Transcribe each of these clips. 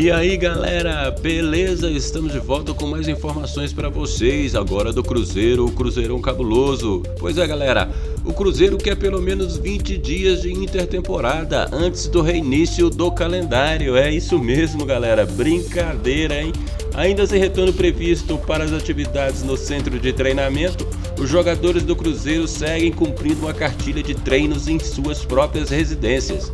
E aí galera, beleza? Estamos de volta com mais informações para vocês agora do Cruzeiro, o Cruzeirão Cabuloso. Pois é galera, o Cruzeiro quer pelo menos 20 dias de intertemporada antes do reinício do calendário. É isso mesmo galera, brincadeira hein? Ainda sem retorno previsto para as atividades no centro de treinamento, os jogadores do Cruzeiro seguem cumprindo uma cartilha de treinos em suas próprias residências.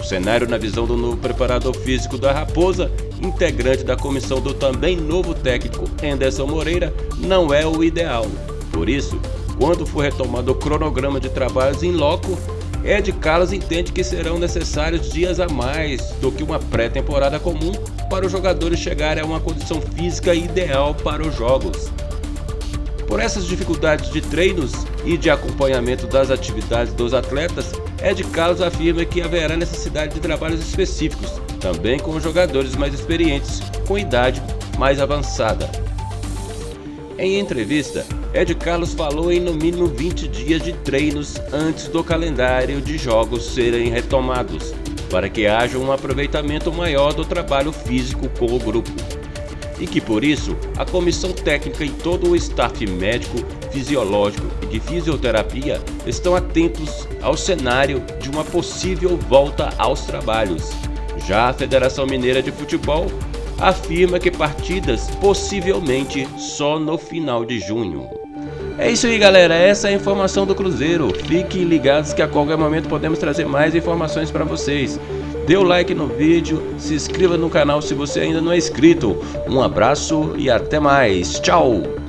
O cenário na visão do novo preparador físico da Raposa, integrante da comissão do também novo técnico Anderson Moreira, não é o ideal. Por isso, quando for retomado o cronograma de trabalhos em loco, Ed Carlos entende que serão necessários dias a mais do que uma pré-temporada comum para os jogadores chegarem a uma condição física ideal para os jogos. Por essas dificuldades de treinos e de acompanhamento das atividades dos atletas, Ed Carlos afirma que haverá necessidade de trabalhos específicos, também com jogadores mais experientes, com idade mais avançada. Em entrevista, Ed Carlos falou em no mínimo 20 dias de treinos antes do calendário de jogos serem retomados, para que haja um aproveitamento maior do trabalho físico com o grupo e que por isso a comissão técnica e todo o staff médico, fisiológico e de fisioterapia estão atentos ao cenário de uma possível volta aos trabalhos. Já a Federação Mineira de Futebol afirma que partidas possivelmente só no final de junho. É isso aí galera, essa é a informação do Cruzeiro. Fiquem ligados que a qualquer momento podemos trazer mais informações para vocês. Dê o like no vídeo, se inscreva no canal se você ainda não é inscrito. Um abraço e até mais. Tchau!